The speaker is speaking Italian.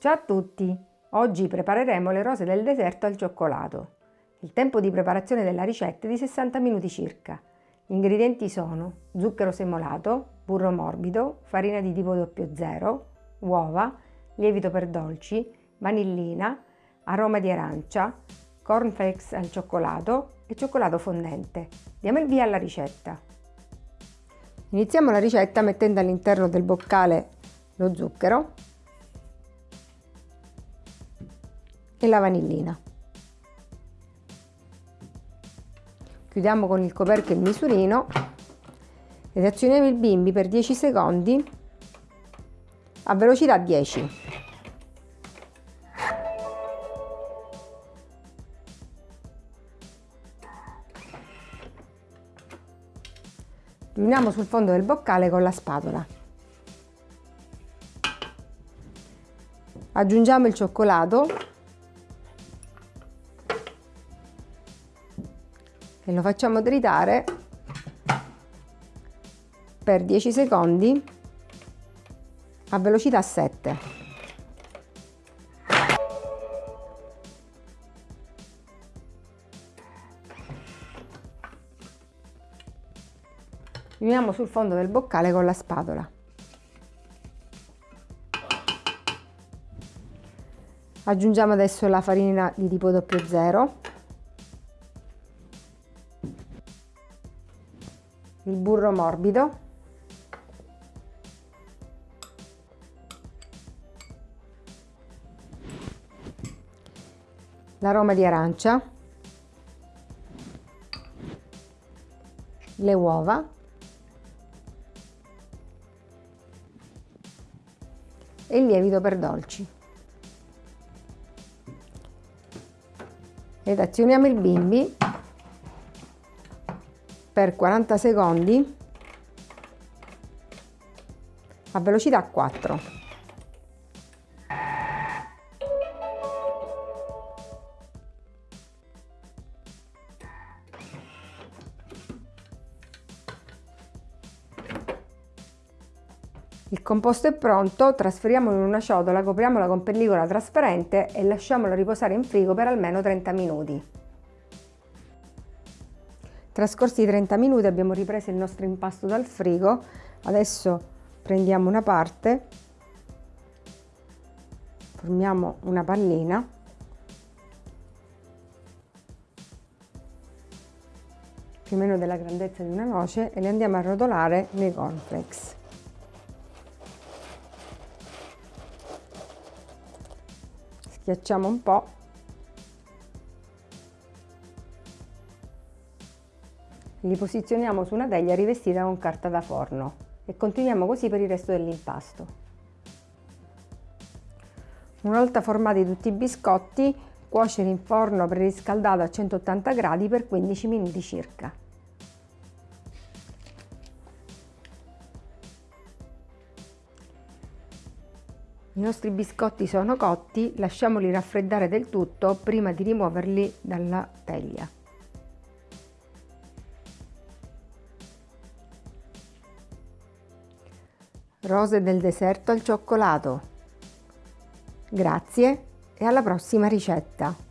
Ciao a tutti! Oggi prepareremo le rose del deserto al cioccolato. Il tempo di preparazione della ricetta è di 60 minuti circa. Gli ingredienti sono zucchero semolato, burro morbido, farina di tipo 00, uova, lievito per dolci, vanillina, aroma di arancia, cornflakes al cioccolato e cioccolato fondente. Diamo il via alla ricetta. Iniziamo la ricetta mettendo all'interno del boccale lo zucchero e la vanillina. Chiudiamo con il coperchio il misurino ed azioniamo il bimbi per 10 secondi a velocità 10. Riuniamo sul fondo del boccale con la spatola. Aggiungiamo il cioccolato e lo facciamo tritare per 10 secondi a velocità 7. Riuniamo sul fondo del boccale con la spatola. Aggiungiamo adesso la farina di tipo 00 il burro morbido. L'aroma di arancia. Le uova. E il lievito per dolci. Ed azioniamo il bimbi per 40 secondi a velocità 4. Il composto è pronto, trasferiamolo in una ciotola, copriamola con pellicola trasparente e lasciamolo riposare in frigo per almeno 30 minuti. Trascorsi i 30 minuti abbiamo ripreso il nostro impasto dal frigo, adesso prendiamo una parte, formiamo una pallina. Più o meno della grandezza di una noce e le andiamo a rotolare nei cornflakes. Schiacciamo un po' Li posizioniamo su una teglia rivestita con carta da forno e continuiamo così per il resto dell'impasto. Una volta formati tutti i biscotti, cuocere in forno preriscaldato a 180 gradi per 15 minuti circa. I nostri biscotti sono cotti, lasciamoli raffreddare del tutto prima di rimuoverli dalla teglia. Rose del deserto al cioccolato. Grazie e alla prossima ricetta!